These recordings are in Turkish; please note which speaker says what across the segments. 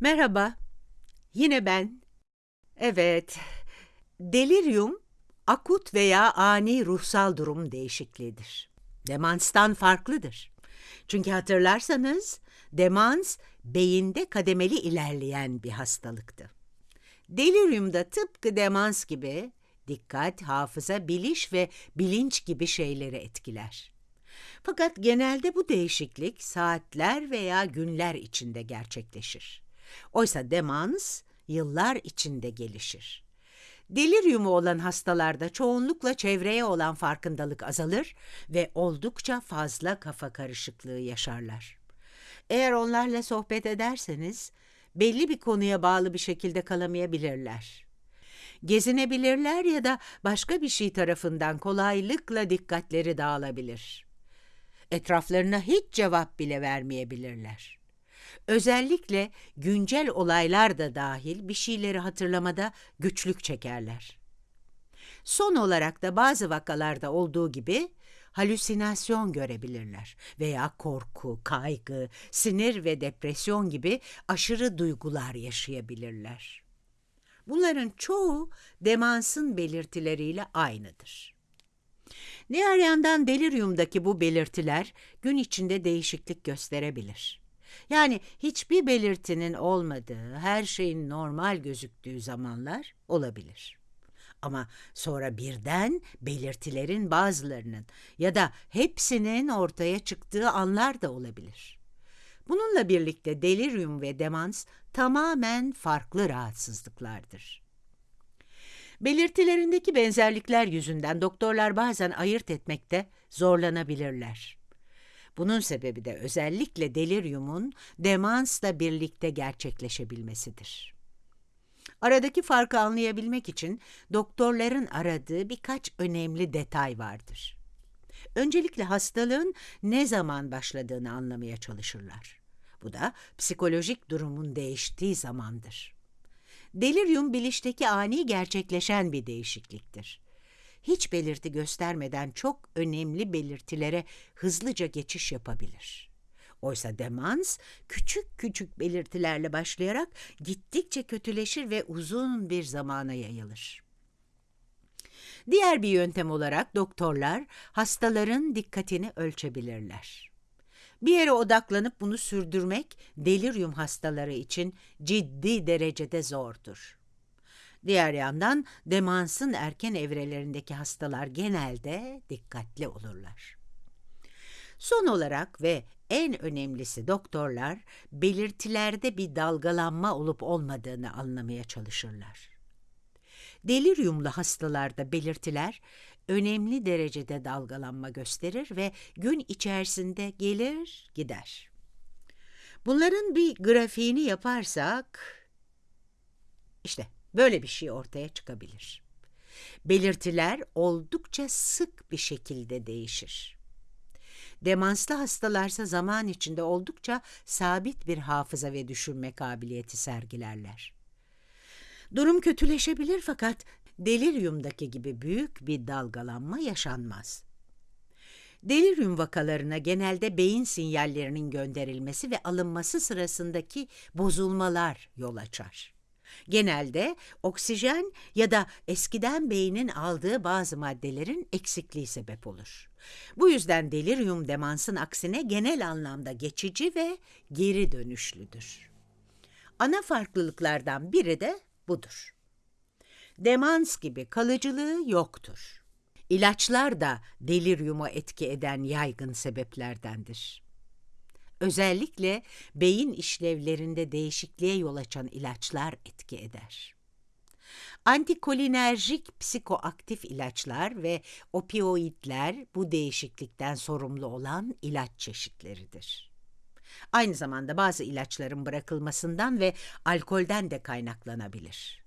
Speaker 1: Merhaba, yine ben. Evet, delirium akut veya ani ruhsal durum değişikliğidir. Demanstan farklıdır. Çünkü hatırlarsanız demans beyinde kademeli ilerleyen bir hastalıktı. Deliriumda tıpkı demans gibi dikkat, hafıza, biliş ve bilinç gibi şeyleri etkiler. Fakat genelde bu değişiklik saatler veya günler içinde gerçekleşir. Oysa demans yıllar içinde gelişir. Deliriumu olan hastalarda çoğunlukla çevreye olan farkındalık azalır ve oldukça fazla kafa karışıklığı yaşarlar. Eğer onlarla sohbet ederseniz belli bir konuya bağlı bir şekilde kalamayabilirler. Gezinebilirler ya da başka bir şey tarafından kolaylıkla dikkatleri dağılabilir. Etraflarına hiç cevap bile vermeyebilirler. Özellikle güncel olaylar da dahil bir şeyleri hatırlamada güçlük çekerler. Son olarak da bazı vakalarda olduğu gibi halüsinasyon görebilirler veya korku, kaygı, sinir ve depresyon gibi aşırı duygular yaşayabilirler. Bunların çoğu demansın belirtileriyle aynıdır. Diğer yandan deliriumdaki bu belirtiler gün içinde değişiklik gösterebilir. Yani hiçbir belirtinin olmadığı, her şeyin normal gözüktüğü zamanlar olabilir. Ama sonra birden belirtilerin bazılarının ya da hepsinin ortaya çıktığı anlar da olabilir. Bununla birlikte delirium ve demans tamamen farklı rahatsızlıklardır. Belirtilerindeki benzerlikler yüzünden doktorlar bazen ayırt etmekte zorlanabilirler. Bunun sebebi de özellikle deliriumun demansla birlikte gerçekleşebilmesidir. Aradaki farkı anlayabilmek için doktorların aradığı birkaç önemli detay vardır. Öncelikle hastalığın ne zaman başladığını anlamaya çalışırlar. Bu da psikolojik durumun değiştiği zamandır. Delirium bilişteki ani gerçekleşen bir değişikliktir. Hiç belirti göstermeden çok önemli belirtilere hızlıca geçiş yapabilir. Oysa demans küçük küçük belirtilerle başlayarak gittikçe kötüleşir ve uzun bir zamana yayılır. Diğer bir yöntem olarak doktorlar hastaların dikkatini ölçebilirler. Bir yere odaklanıp bunu sürdürmek delirium hastaları için ciddi derecede zordur. Diğer yandan demansın erken evrelerindeki hastalar genelde dikkatli olurlar. Son olarak ve en önemlisi doktorlar belirtilerde bir dalgalanma olup olmadığını anlamaya çalışırlar. Deliriumlu hastalarda belirtiler önemli derecede dalgalanma gösterir ve gün içerisinde gelir gider. Bunların bir grafiğini yaparsak işte böyle bir şey ortaya çıkabilir. Belirtiler oldukça sık bir şekilde değişir. Demanslı hastalarsa zaman içinde oldukça sabit bir hafıza ve düşünme kabiliyeti sergilerler. Durum kötüleşebilir fakat deliriumdaki gibi büyük bir dalgalanma yaşanmaz. Delirium vakalarına genelde beyin sinyallerinin gönderilmesi ve alınması sırasındaki bozulmalar yol açar. Genelde oksijen ya da eskiden beynin aldığı bazı maddelerin eksikliği sebep olur. Bu yüzden delirium demansın aksine genel anlamda geçici ve geri dönüşlüdür. Ana farklılıklardan biri de budur. Demans gibi kalıcılığı yoktur. İlaçlar da deliriumu etki eden yaygın sebeplerdendir. Özellikle beyin işlevlerinde değişikliğe yol açan ilaçlar etki eder. Antikolinerjik psikoaktif ilaçlar ve opioidler bu değişiklikten sorumlu olan ilaç çeşitleridir. Aynı zamanda bazı ilaçların bırakılmasından ve alkolden de kaynaklanabilir.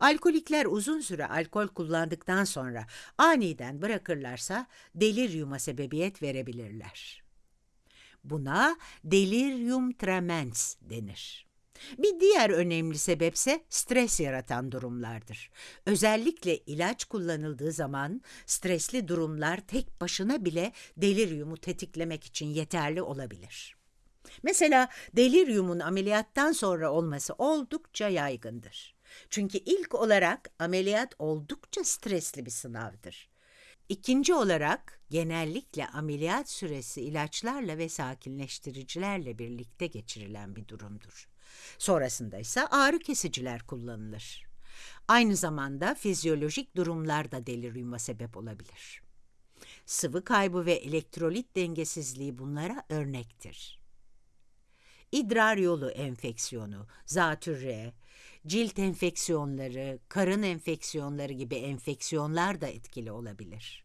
Speaker 1: Alkolikler uzun süre alkol kullandıktan sonra aniden bırakırlarsa deliryuma sebebiyet verebilirler. Buna delirium tremens denir. Bir diğer önemli sebepse stres yaratan durumlardır. Özellikle ilaç kullanıldığı zaman stresli durumlar tek başına bile deliryumu tetiklemek için yeterli olabilir. Mesela deliryumun ameliyattan sonra olması oldukça yaygındır. Çünkü ilk olarak ameliyat oldukça stresli bir sınavdır. İkinci olarak genellikle ameliyat süresi ilaçlarla ve sakinleştiricilerle birlikte geçirilen bir durumdur. Sonrasında ise ağrı kesiciler kullanılır. Aynı zamanda fizyolojik durumlar da deliryuma sebep olabilir. Sıvı kaybı ve elektrolit dengesizliği bunlara örnektir. İdrar yolu enfeksiyonu, zatürre, cilt enfeksiyonları, karın enfeksiyonları gibi enfeksiyonlar da etkili olabilir.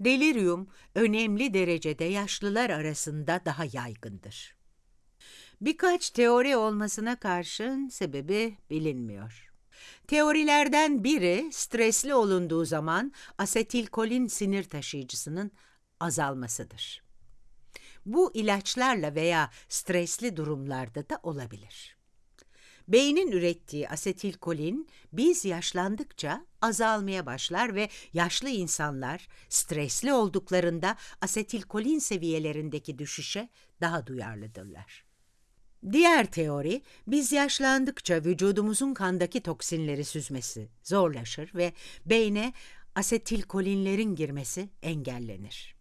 Speaker 1: Delirium önemli derecede yaşlılar arasında daha yaygındır. Birkaç teori olmasına karşın sebebi bilinmiyor. Teorilerden biri stresli olunduğu zaman asetilkolin sinir taşıyıcısının azalmasıdır. Bu ilaçlarla veya stresli durumlarda da olabilir. Beynin ürettiği asetilkolin biz yaşlandıkça azalmaya başlar ve yaşlı insanlar stresli olduklarında asetilkolin seviyelerindeki düşüşe daha duyarlıdırlar. Diğer teori, biz yaşlandıkça vücudumuzun kandaki toksinleri süzmesi zorlaşır ve beyne asetilkolinlerin girmesi engellenir.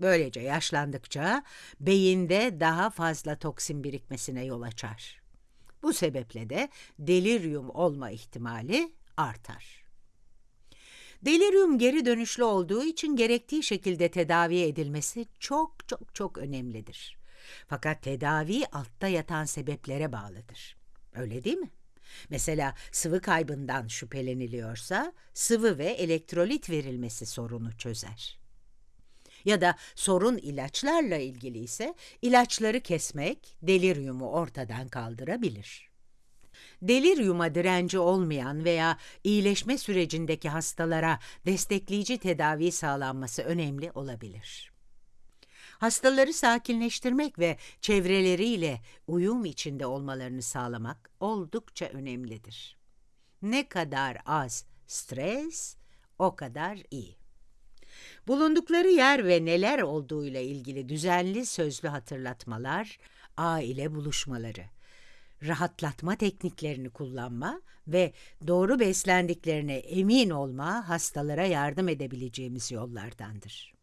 Speaker 1: Böylece yaşlandıkça beyinde daha fazla toksin birikmesine yol açar. Bu sebeple de delirium olma ihtimali artar. Delirium geri dönüşlü olduğu için gerektiği şekilde tedavi edilmesi çok çok çok önemlidir. Fakat tedavi altta yatan sebeplere bağlıdır. Öyle değil mi? Mesela sıvı kaybından şüpheleniliyorsa sıvı ve elektrolit verilmesi sorunu çözer. Ya da sorun ilaçlarla ilgili ise ilaçları kesmek deliryumu ortadan kaldırabilir. Deliryuma direnci olmayan veya iyileşme sürecindeki hastalara destekleyici tedavi sağlanması önemli olabilir. Hastaları sakinleştirmek ve çevreleriyle uyum içinde olmalarını sağlamak oldukça önemlidir. Ne kadar az stres, o kadar iyi. Bulundukları yer ve neler olduğuyla ilgili düzenli sözlü hatırlatmalar, aile buluşmaları, rahatlatma tekniklerini kullanma ve doğru beslendiklerine emin olma hastalara yardım edebileceğimiz yollardandır.